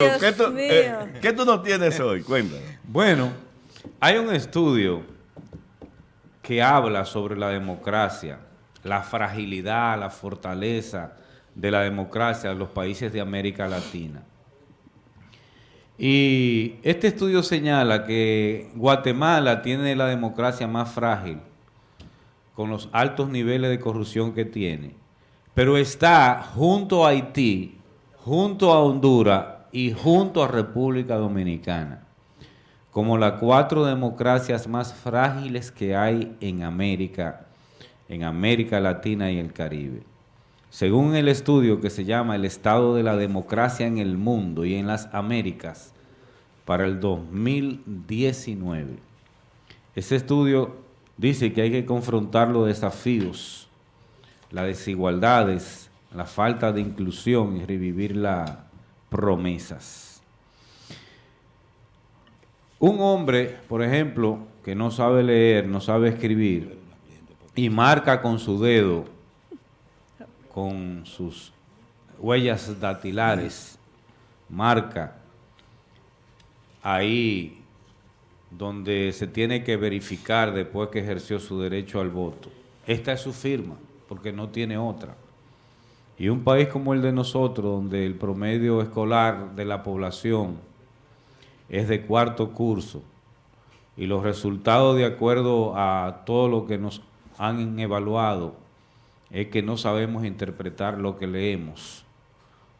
¿Qué tú, eh, ¿Qué tú no tienes hoy? Cuéntanos. Bueno, hay un estudio que habla sobre la democracia, la fragilidad, la fortaleza de la democracia en los países de América Latina. Y este estudio señala que Guatemala tiene la democracia más frágil, con los altos niveles de corrupción que tiene, pero está junto a Haití, junto a Honduras y junto a República Dominicana, como las cuatro democracias más frágiles que hay en América, en América Latina y el Caribe. Según el estudio que se llama El estado de la democracia en el mundo y en las Américas para el 2019. Ese estudio dice que hay que confrontar los desafíos, las desigualdades, la falta de inclusión y revivir la promesas. Un hombre, por ejemplo, que no sabe leer, no sabe escribir, y marca con su dedo, con sus huellas datilares, marca ahí donde se tiene que verificar después que ejerció su derecho al voto. Esta es su firma, porque no tiene otra. Y un país como el de nosotros, donde el promedio escolar de la población es de cuarto curso, y los resultados de acuerdo a todo lo que nos han evaluado es que no sabemos interpretar lo que leemos.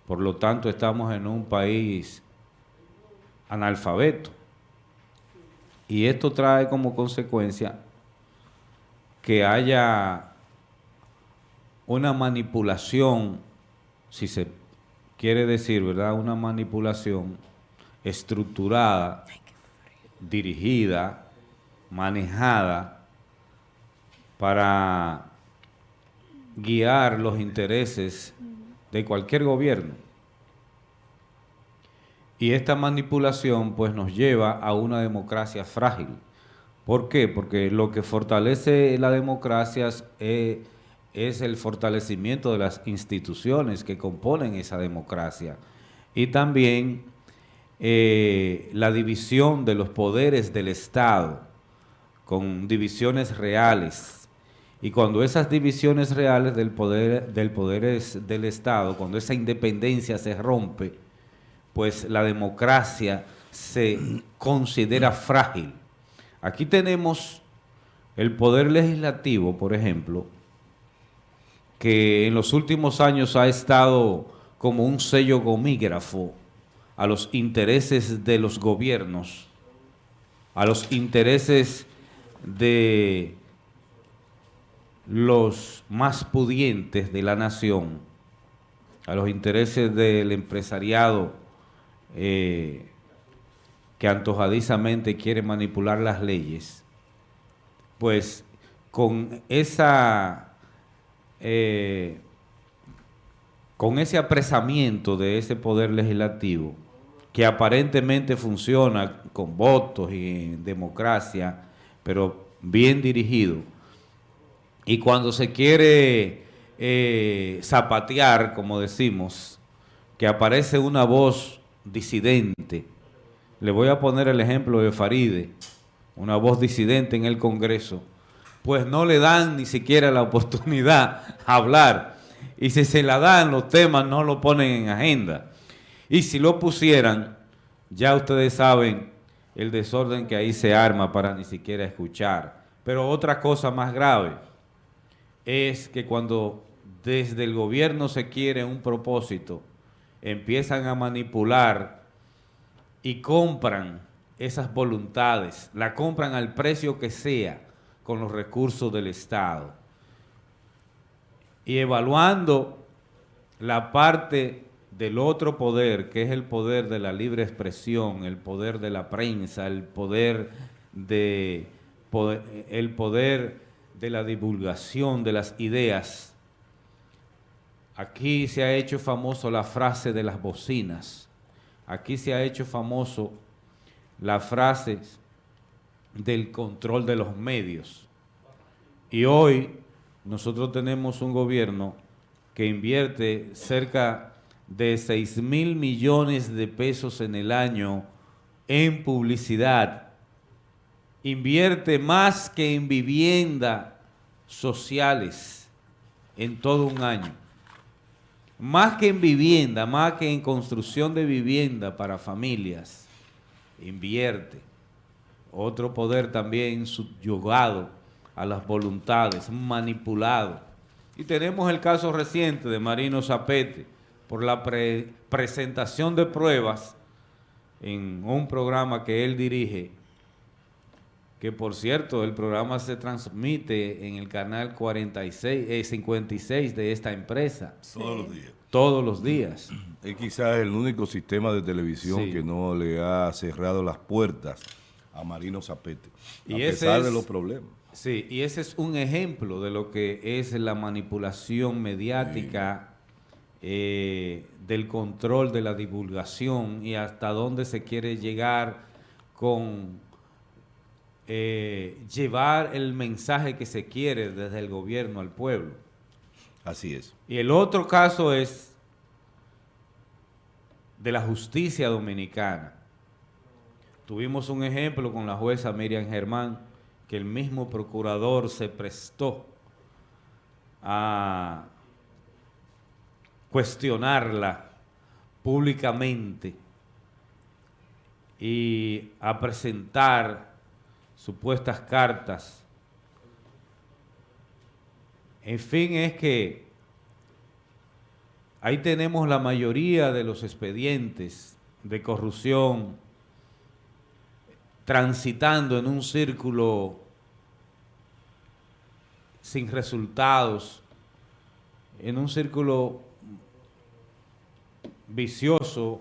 Por lo tanto, estamos en un país analfabeto. Y esto trae como consecuencia que haya una manipulación, si se quiere decir, ¿verdad? Una manipulación estructurada, dirigida, manejada para guiar los intereses de cualquier gobierno. Y esta manipulación pues nos lleva a una democracia frágil. ¿Por qué? Porque lo que fortalece la democracia es es el fortalecimiento de las instituciones que componen esa democracia y también eh, la división de los poderes del Estado con divisiones reales y cuando esas divisiones reales del poder del poder del Estado, cuando esa independencia se rompe, pues la democracia se considera frágil. Aquí tenemos el poder legislativo, por ejemplo, que en los últimos años ha estado como un sello gomígrafo a los intereses de los gobiernos, a los intereses de los más pudientes de la nación, a los intereses del empresariado eh, que antojadizamente quiere manipular las leyes, pues con esa eh, con ese apresamiento de ese poder legislativo, que aparentemente funciona con votos y en democracia, pero bien dirigido, y cuando se quiere eh, zapatear, como decimos, que aparece una voz disidente, le voy a poner el ejemplo de Faride, una voz disidente en el Congreso, pues no le dan ni siquiera la oportunidad a hablar. Y si se la dan, los temas no lo ponen en agenda. Y si lo pusieran, ya ustedes saben el desorden que ahí se arma para ni siquiera escuchar. Pero otra cosa más grave es que cuando desde el gobierno se quiere un propósito, empiezan a manipular y compran esas voluntades, la compran al precio que sea, con los recursos del Estado. Y evaluando la parte del otro poder, que es el poder de la libre expresión, el poder de la prensa, el poder de, el poder de la divulgación de las ideas. Aquí se ha hecho famoso la frase de las bocinas. Aquí se ha hecho famoso la frase del control de los medios. Y hoy nosotros tenemos un gobierno que invierte cerca de 6 mil millones de pesos en el año en publicidad. Invierte más que en vivienda sociales en todo un año. Más que en vivienda, más que en construcción de vivienda para familias. Invierte. Otro poder también subyugado a las voluntades, manipulado. Y tenemos el caso reciente de Marino Zapete por la presentación de pruebas en un programa que él dirige, que por cierto el programa se transmite en el canal 46, 56 eh, de esta empresa. Todos los días. Todos los días. Es quizás el único sistema de televisión que no le ha cerrado las puertas a Marino Zapete, a pesar de los problemas. Sí, y ese es un ejemplo de lo que es la manipulación mediática, eh, del control de la divulgación y hasta dónde se quiere llegar con eh, llevar el mensaje que se quiere desde el gobierno al pueblo. Así es. Y el otro caso es de la justicia dominicana. Tuvimos un ejemplo con la jueza Miriam Germán, que el mismo procurador se prestó a cuestionarla públicamente y a presentar supuestas cartas. En fin, es que ahí tenemos la mayoría de los expedientes de corrupción transitando en un círculo sin resultados, en un círculo vicioso,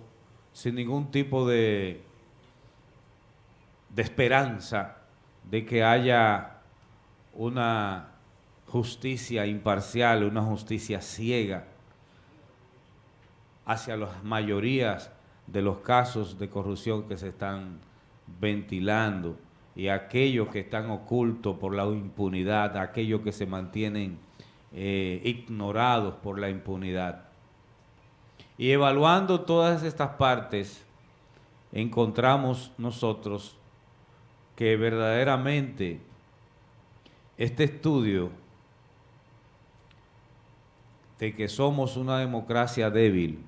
sin ningún tipo de, de esperanza de que haya una justicia imparcial, una justicia ciega hacia las mayorías de los casos de corrupción que se están ventilando y aquellos que están ocultos por la impunidad, aquellos que se mantienen eh, ignorados por la impunidad. Y evaluando todas estas partes, encontramos nosotros que verdaderamente este estudio de que somos una democracia débil,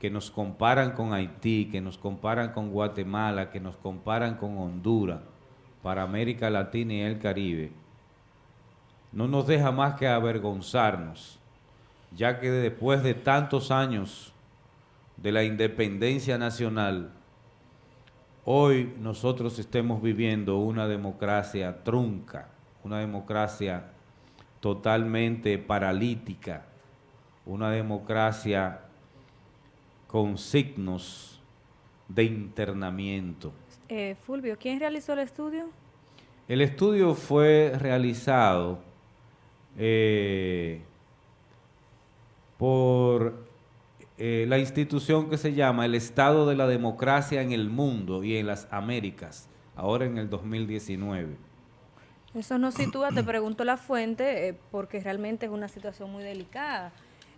que nos comparan con Haití, que nos comparan con Guatemala, que nos comparan con Honduras, para América Latina y el Caribe, no nos deja más que avergonzarnos ya que después de tantos años de la independencia nacional, hoy nosotros estemos viviendo una democracia trunca, una democracia totalmente paralítica, una democracia con signos de internamiento. Eh, Fulvio, ¿quién realizó el estudio? El estudio fue realizado eh, por eh, la institución que se llama el Estado de la Democracia en el Mundo y en las Américas, ahora en el 2019. Eso nos sitúa, te pregunto la fuente, eh, porque realmente es una situación muy delicada.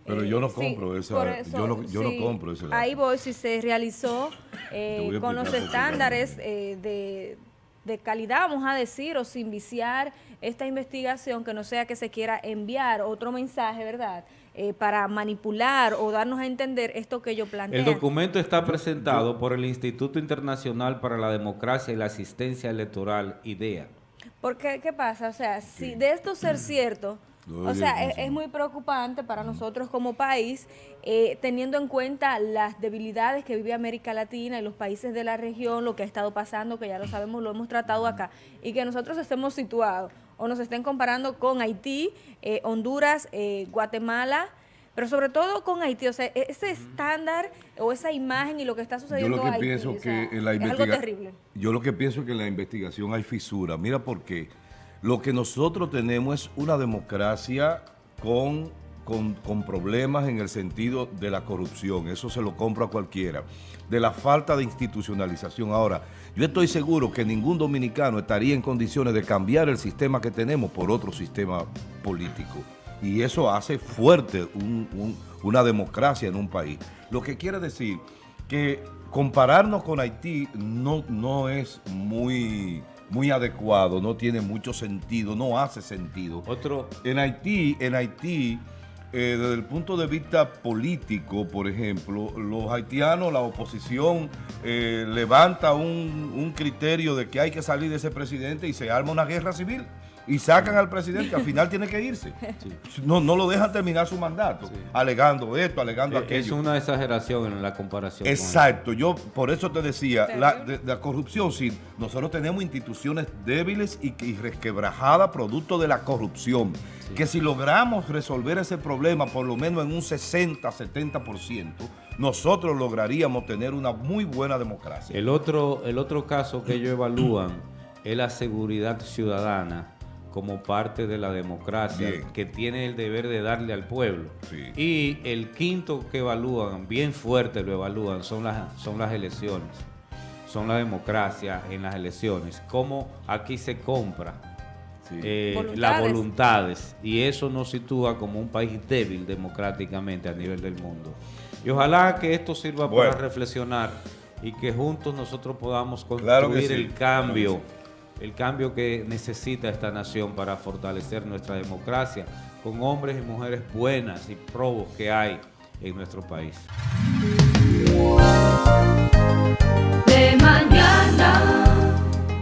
Pero yo no eh, compro esa, yo, no, yo no compro ese Ahí voy, si se realizó con los estándares de, de calidad, vamos a decir, o sin viciar esta investigación, que no sea que se quiera enviar otro mensaje, ¿verdad?, eh, para manipular o darnos a entender esto que yo planteo. El documento está presentado por el Instituto Internacional para la Democracia y la Asistencia Electoral, IDEA. Porque, ¿qué pasa? O sea, si de esto ser cierto... o sea, es, muy preocupante para nosotros como país, eh, teniendo en cuenta las debilidades que vive América Latina y los países de la región, lo que ha estado pasando, que ya lo sabemos, lo hemos tratado acá, y que nosotros estemos situados o nos estén comparando con Haití, eh, Honduras, eh, Guatemala, pero sobre todo con Haití, o sea, e-, ese estándar o esa imagen y lo que está sucediendo yo lo que pienso que en la investigación Yo lo que pienso que en la investigación hay fisura. Mira por qué. Lo que nosotros tenemos es una democracia con, con, problemas en el sentido de la corrupción. Eso se lo compro a cualquiera. De la falta de institucionalización. Ahora, yo estoy seguro que ningún dominicano estaría en condiciones de cambiar el sistema que tenemos por otro sistema político. y eso hace fuerte una democracia en un país. Lo que quiere decir que compararnos con Haití no, no es muy, muy adecuado, no tiene mucho sentido, no hace sentido. Otro. En Haití, en Haití, eh, desde el punto de vista político, por ejemplo, los haitianos, la oposición eh, levanta un, un criterio de que hay que salir de ese presidente y se arma una guerra civil y sacan al presidente, al final tiene que irse. No, no lo dejan terminar su mandato, alegando esto, alegando aquello. Es una exageración en la comparación. Exacto, yo por eso te decía, la, la, corrupción, sí, nosotros tenemos instituciones débiles y, y resquebrajadas producto de la corrupción, que si logramos resolver ese problema por lo menos en un 60, 70%, nosotros lograríamos tener una muy buena democracia. El otro, el otro caso que ellos evalúan es la seguridad ciudadana como parte de la democracia que tiene el deber de darle al pueblo. Y el quinto que evalúan, bien fuerte lo evalúan, son las, son las elecciones, son la democracia en las elecciones, cómo aquí se compra eh, las voluntades. y eso nos sitúa como un país débil democráticamente a nivel del mundo. Y ojalá que esto sirva para reflexionar y que juntos nosotros podamos construir el cambio el cambio que necesita esta nación para fortalecer nuestra democracia con hombres y mujeres buenas y probos que hay en nuestro país. De mañana.